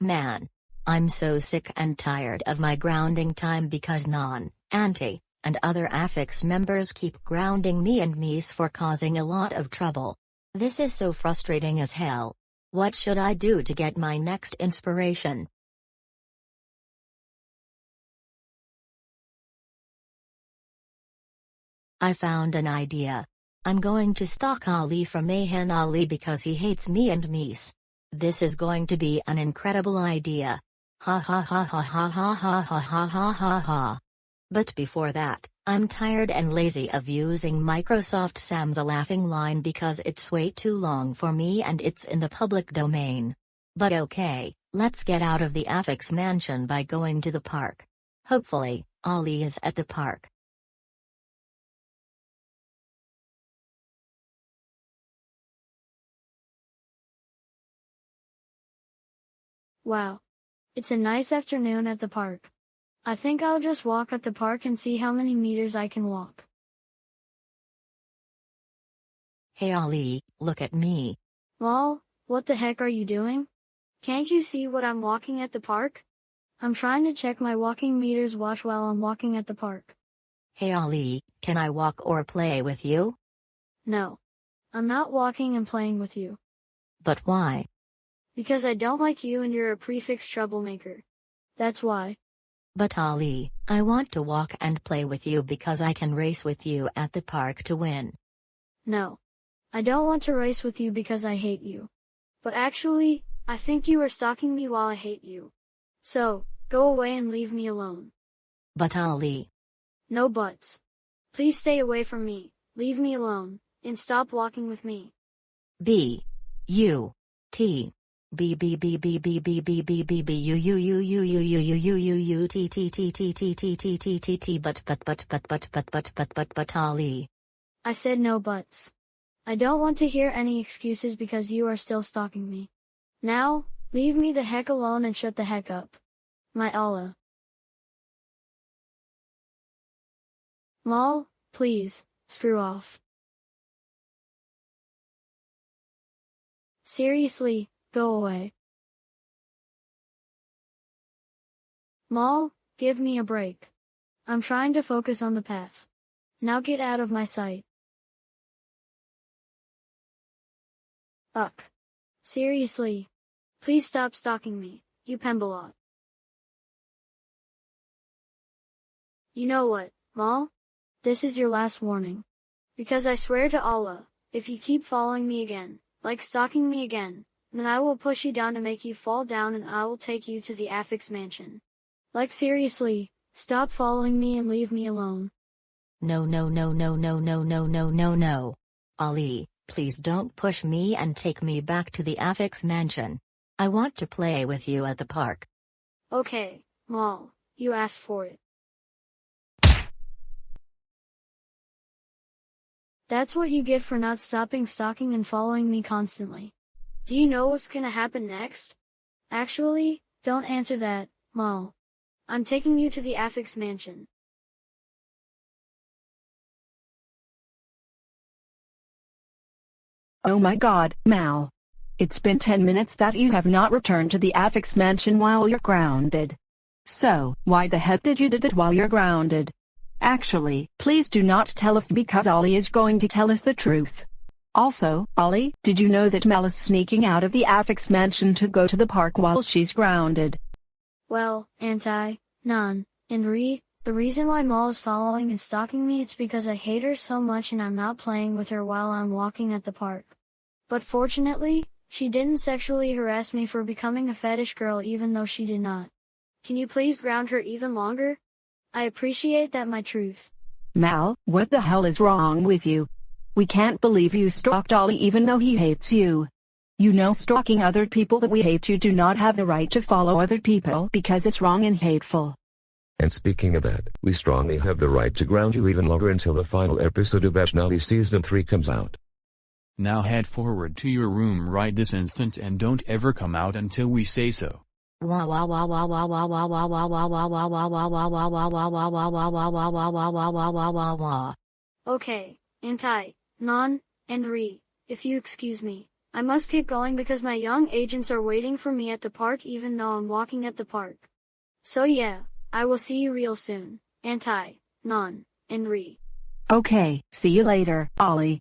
Man. I'm so sick and tired of my grounding time because Non, Auntie, and other affix members keep grounding me and Mies for causing a lot of trouble. This is so frustrating as hell. What should I do to get my next inspiration? I found an idea. I'm going to stalk Ali from Mahan Ali because he hates me and Mies. This is going to be an incredible idea. Ha ha ha ha ha ha ha ha ha ha ha ha. But before that, I'm tired and lazy of using Microsoft Sam's a laughing line because it's way too long for me and it's in the public domain. But okay, let's get out of the Affix mansion by going to the park. Hopefully, Ali is at the park. Wow. It's a nice afternoon at the park. I think I'll just walk at the park and see how many meters I can walk. Hey Ali, look at me. Lol, what the heck are you doing? Can't you see what I'm walking at the park? I'm trying to check my walking meters watch while I'm walking at the park. Hey Ali, can I walk or play with you? No. I'm not walking and playing with you. But why? Because I don't like you and you're a prefix troublemaker. That's why. But Ali, I want to walk and play with you because I can race with you at the park to win. No. I don't want to race with you because I hate you. But actually, I think you are stalking me while I hate you. So, go away and leave me alone. But Ali. No buts. Please stay away from me, leave me alone, and stop walking with me. B. U. T. B B B B B B B B B B U U U U U U U U U U T T T T T T T T T T but but but but but but but but but but Ali. I said no buts. I don't want to hear any excuses because you are still stalking me. Now, leave me the heck alone and shut the heck up. My Allah. Lol, please, screw off. Seriously, Go away. Lol, give me a break. I'm trying to focus on the path. Now get out of my sight. Uck. Seriously. Please stop stalking me, you Pembalot. You know what, Mal? This is your last warning. Because I swear to Allah, if you keep following me again, like stalking me again, then I will push you down to make you fall down and I will take you to the Affix mansion. Like seriously, stop following me and leave me alone. No no no no no no no no no no. Ali, please don't push me and take me back to the Affix mansion. I want to play with you at the park. Okay, Mal, you asked for it. That's what you get for not stopping stalking and following me constantly. Do you know what's gonna happen next? Actually, don't answer that, Mal. I'm taking you to the Affix mansion. Oh my god, Mal. It's been 10 minutes that you have not returned to the Affix mansion while you're grounded. So, why the heck did you did it while you're grounded? Actually, please do not tell us because Ali is going to tell us the truth. Also, Ollie, did you know that Mel is sneaking out of the Affix mansion to go to the park while she's grounded? Well, Anti, none, and Re, the reason why Mal is following and stalking me it's because I hate her so much and I'm not playing with her while I'm walking at the park. But fortunately, she didn't sexually harass me for becoming a fetish girl even though she did not. Can you please ground her even longer? I appreciate that my truth. Mal, what the hell is wrong with you? We can't believe you stalked Ali even though he hates you. You know stalking other people that we hate you do not have the right to follow other people because it's wrong and hateful. And speaking of that, we strongly have the right to ground you even longer until the final episode of Ashnali Season 3 comes out. Now head forward to your room right this instant and don't ever come out until we say so. Okay, Anti, Non, Re, if you excuse me, I must keep going because my young agents are waiting for me at the park even though I'm walking at the park. So yeah, I will see you real soon. Anti, non, re. Okay, see you later, Ollie.